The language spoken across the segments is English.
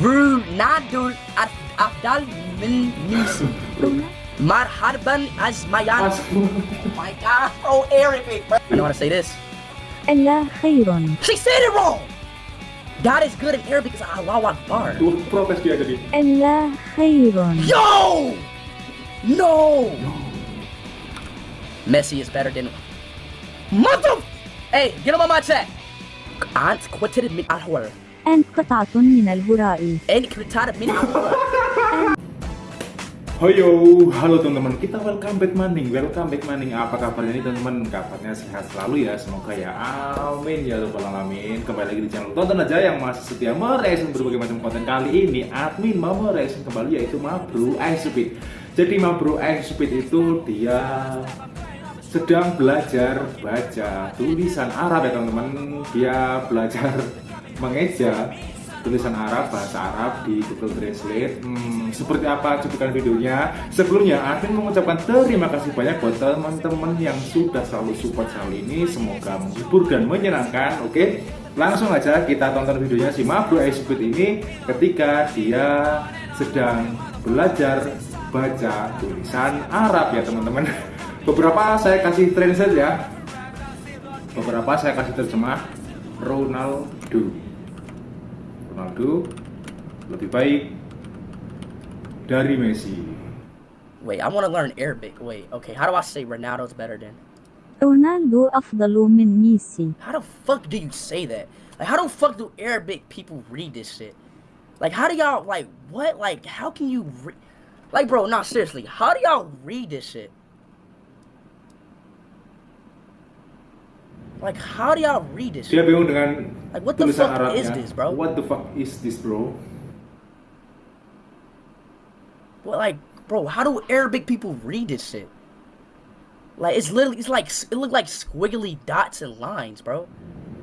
Ronaldo Afdal min Messi. Marhaban Azmayan. Oh my god, bro, Arabic, bro. I know how to say this. ألا خير She said it wrong! God is good in Arabic because Allah Akbar. Tuh, protes dia tadi. ألا خير Yo! No! Messi is better than. Mother! Hey, get him on my chat! أنت قتلت من الهوى. أنت قطعة من الهراء أنت قتلت من الهوى. Hoyo, halo teman-teman, kita welcome back maning, welcome back maning. Apa kabarnya nih teman-teman? Kabarnya sehat selalu ya, semoga ya. Amin ya rabbal alamin. Kembali lagi di channel tonton aja yang masih setia mereaction berbagai macam konten kali ini. Admin mau mereaction kembali yaitu Mabru Speed. Jadi Mabru Speed itu dia sedang belajar baca tulisan Arab ya teman-teman. Dia belajar mengeja tulisan Arab, bahasa Arab di Google Translate. Hmm, seperti apa cuplikan videonya? Sebelumnya, Admin mengucapkan terima kasih banyak buat teman-teman yang sudah selalu support channel ini. Semoga menghibur dan menyenangkan. Oke, langsung aja kita tonton videonya si Mabro Speed ini ketika dia sedang belajar baca tulisan Arab ya teman-teman. Beberapa saya kasih translate ya. Beberapa saya kasih terjemah Ronaldo. Ronaldo lebih baik dari Messi. Wait, I want to learn Arabic. Wait, okay, how do I say Ronaldo's better than? رونالدو أفضل من ميسي How the fuck do you say that? Like, how the fuck do Arabic people read this shit? Like, how do y'all, like, what? Like, how can you re- Like, bro, not seriously. How do y'all read this shit? Like, how do y'all read this? Dia bingung dengan like, what the tulisan fuck Arabnya. is this, bro? What the fuck is this, bro? What, like, bro, how do Arabic people read this shit? Like, it's literally, it's like, it look like squiggly dots and lines, bro.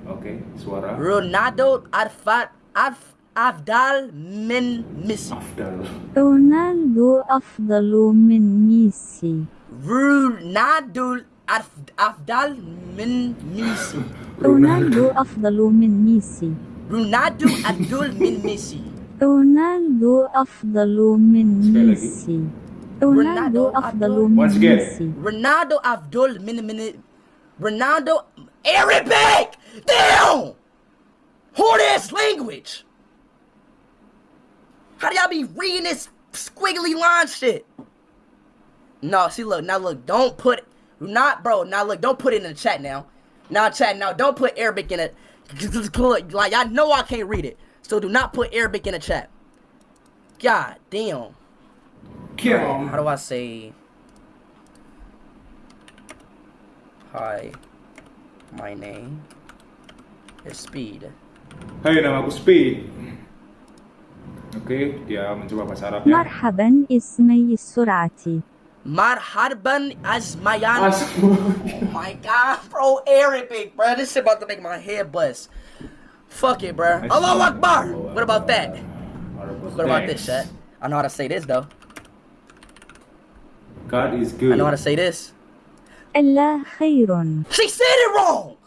Okay, suara. Ronaldo Arfat Af Afdal min Messi. Afdal. Ronaldo Afdalu min Messi. Ronaldo Arf- Afdal Min Messi. رونالدو أفضل من ميسي Ronaldo Abdul Min Messi. رونالدو أفضل من Sekali lagi. ميسي رونالدو أفضل من Once again. ميسي Ronaldo Abdul Min Min Ronaldo Arabic. Damn. Hard ass language. How do y'all be reading this squiggly line shit? No, see, look, now look, don't put, not, bro. Now, look, don't put it in the chat now. Now, chat now. Don't put Arabic in it. like, I know I can't read it. So do not put Arabic in the chat. God damn. Kill. How do I say... Hi. My name is Speed. Hey, nama aku Speed. Okay, dia mencoba bahasa Arab ya. Marhaban, ismi Surati. Marhaban As oh my god, bro, Arabic, bro. This shit about to make my head bust. Fuck it, bro. Allah Akbar. What about that? What about this, chat? I know how to say this, though. God is good. I know how to say this. Allah khairun. She said it wrong!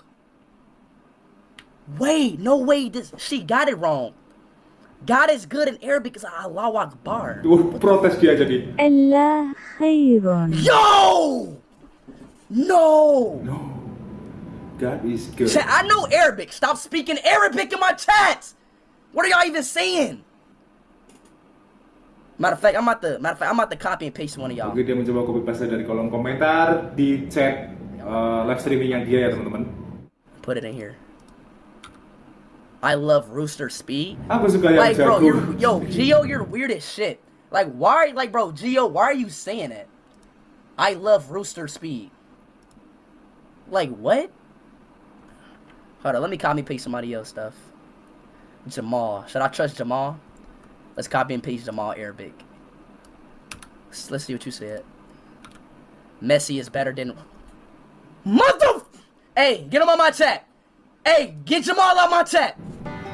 Wait, no way, this, she got it wrong. God is good in Arabic is Allahu Akbar. Protes dia jadi. Allah khairun. Yo! No! No. God is good. Chat, I know Arabic. Stop speaking Arabic in my chat. What are y'all even saying? Matter of fact, I'm about to matter of fact, I'm about to copy and paste one of y'all. Oke, dia mencoba copy paste dari kolom komentar di chat uh, live yang dia ya, teman-teman. Put it in here. I love Rooster Speed. Aku suka yang Like, bro, you're yo, Geo, you're weird as shit. Like, why, like, bro, Geo, why are you saying it? I love Rooster Speed. Like, what? Hold on, let me copy and paste somebody else stuff. Jamal. Should I trust Jamal? Let's copy and paste Jamal Arabic. Let's, let's see what you said. Messi is better than. Mother. Hey, get him on my chat. Hey, get Jamal on my chat.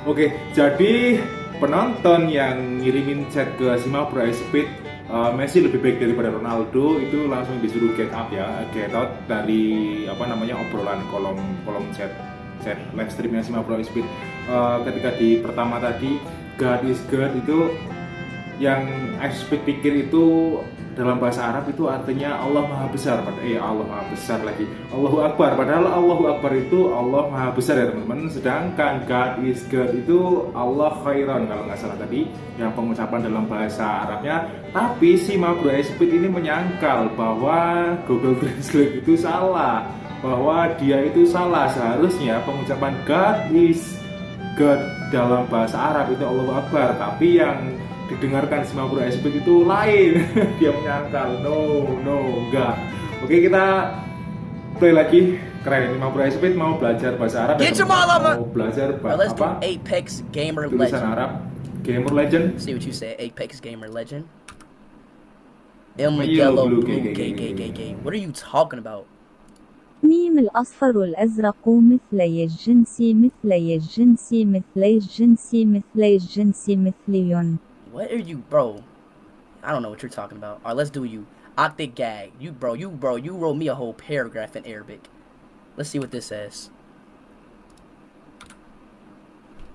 Oke, jadi penonton yang ngirimin chat ke Sima Pro Speed uh, Messi lebih baik daripada Ronaldo itu langsung disuruh get up ya, get out dari apa namanya obrolan kolom kolom chat chat live streamnya Sima Pro Speed. Uh, ketika di pertama tadi God is good itu yang expect pikir itu dalam bahasa Arab itu artinya Allah Maha Besar. Pada eh Allah Maha Besar lagi. Allahu Akbar. Padahal Allahu Akbar itu Allah Maha Besar ya teman-teman. Sedangkan God is good itu Allah khairan kalau nggak salah tadi yang pengucapan dalam bahasa Arabnya. Tapi si Mabro Speed ini menyangkal bahwa Google Translate itu salah bahwa dia itu salah. Seharusnya pengucapan God is God dalam bahasa Arab itu Allahu Akbar. Tapi yang didengarkan semua Bro SP itu lain dia menyangkal no no enggak oke kita play lagi keren ini Bro SP mau belajar bahasa Arab Get ya, your teman-teman. mama. mau belajar Alright, bahasa let's do apa Apex Gamer tulisan Legend. Arab Gamer Legend See what you say. Apex Gamer Legend. El Yellow, Yellow blue, Blue gay, Gay gay, Gay gay, Gay gay. Gay. What are you talking about? ميم الأصفر والأزرق مثلي الجنس مثلي الجنس مثلي الجنس مثلي الجنس مثلي What are you, bro? I don't know what you're talking about. Alright, let's do you. Octet gag. You, bro, you, bro, you wrote me a whole paragraph in Arabic. Let's see what this says.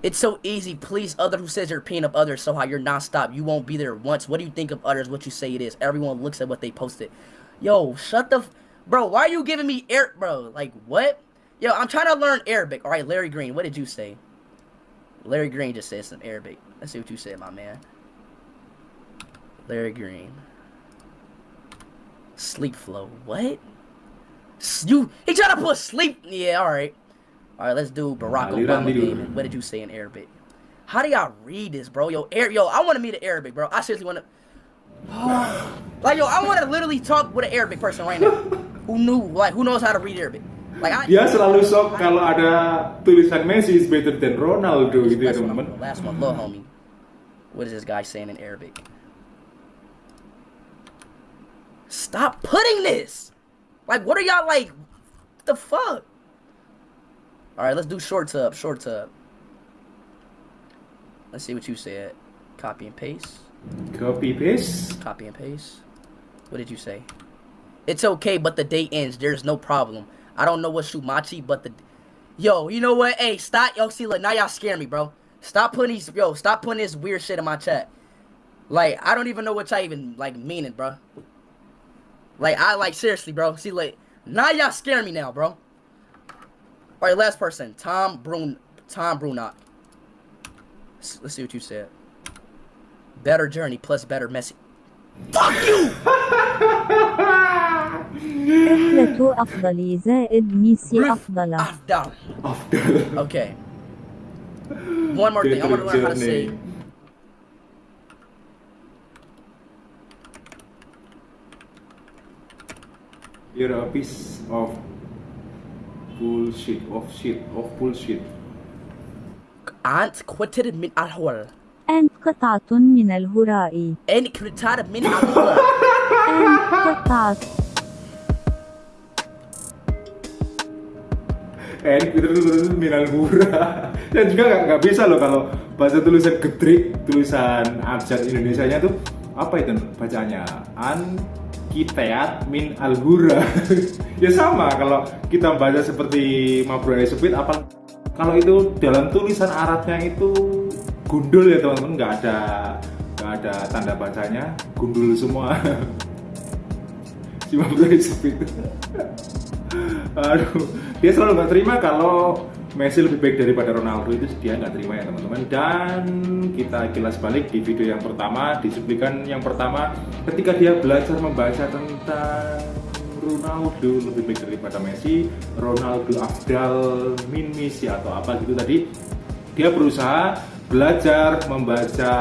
It's so easy. Please, other who says you're opinion of others, so how you're non-stop. You won't be there once. What do you think of others? What you say it is. Everyone looks at what they posted. Yo, shut the, bro. Why are you giving me air, bro? Like what? Yo, I'm trying to learn Arabic. All right, Larry Green. What did you say? Larry Green just said some Arabic. Let's see what you said, my man. Larry Green. Sleep flow. What? You he trying to put sleep. Yeah, all right. All right, let's do Barack Obama. What did you say in Arabic? How do y'all read this, bro? Yo, Air, yo, I want to meet an Arabic, bro. I seriously want to. like, yo, I want to literally talk with an Arabic person right now. who knew, like, who knows how to read Arabic? Like, I. dia selalu shock kalau ada tulisan Messi is better than Ronaldo gitu ya last, one, teman-teman last one, little homie. What is this guy saying in Arabic? Stop putting this. Like, what are y'all like? What the fuck? All right, let's do short tub. Short tub. Let's see what you said. Copy and paste. copy paste Copy and paste. What did you say? It's okay, but the day ends. There's no problem. I don't know what Shumachi, but the yo, you know what? Hey, stop, yo. See, look, now y'all scare me, bro. Stop putting these, yo. Stop putting this weird shit in my chat. Like, I don't even know what y'all even like meaning, bro. Like, I like seriously, bro. See, like, now y'all scare me now, bro. All right, last person, Tom Brun, Tom Brunock. Let's, let's see what you said. Better journey plus better message. Fuck you! رحلة أفضل زائد ميسي أفضل I'm down. Afdal Okay. One more thing. I want to learn how to say. You're a piece of bullshit, of shit, of bullshit. أنت قتل من الهول. أنت قطعة من الهراء أنت قتل من الهول. أنت قطعة Eh, itu tulisan minal murah. Dan juga nggak nggak bisa loh kalau baca tulisan getrik, tulisan abjad Indonesia-nya tuh apa itu bacanya? An kiteat min alhura. ya sama kalau kita baca seperti Mabro Esupit apa kalau itu dalam tulisan Arabnya itu gundul ya teman-teman. Nggak ada nggak ada tanda bacanya. Gundul semua. Si Mabro Esupit Aduh, dia selalu nggak terima kalau Messi lebih baik daripada Ronaldo itu dia nggak terima ya teman-teman. Dan kita kilas balik di video yang pertama, di cuplikan yang pertama, ketika dia belajar membaca tentang Ronaldo lebih baik daripada Messi, Ronaldo Afdal min Messi atau apa gitu tadi, dia berusaha belajar membaca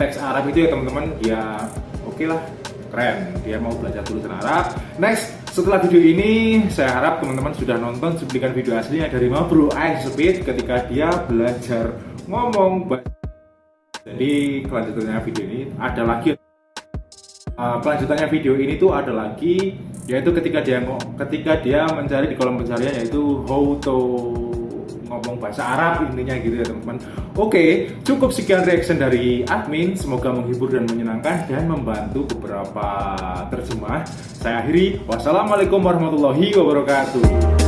teks Arab itu ya teman-teman. Ya oke lah, keren. Dia mau belajar tulisan Arab. Next, setelah video ini, saya harap teman-teman sudah nonton cuplikan video aslinya dari Mabro Ice Speed ketika dia belajar ngomong. Jadi kelanjutannya video ini ada lagi Uh, kelanjutannya video ini tuh ada lagi yaitu ketika dia ketika dia mencari di kolom pencarian yaitu how to ngomong bahasa Arab intinya gitu ya teman-teman. Oke, cukup sekian reaction dari admin. Semoga menghibur dan menyenangkan dan membantu beberapa terjemah. Saya akhiri. Wassalamualaikum warahmatullahi wabarakatuh.